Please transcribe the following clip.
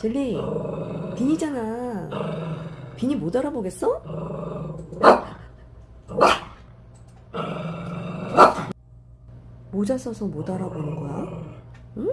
젤리 빈이잖아 빈이 못 알아보겠어? 모자 써서 못 알아보는 거야? 응?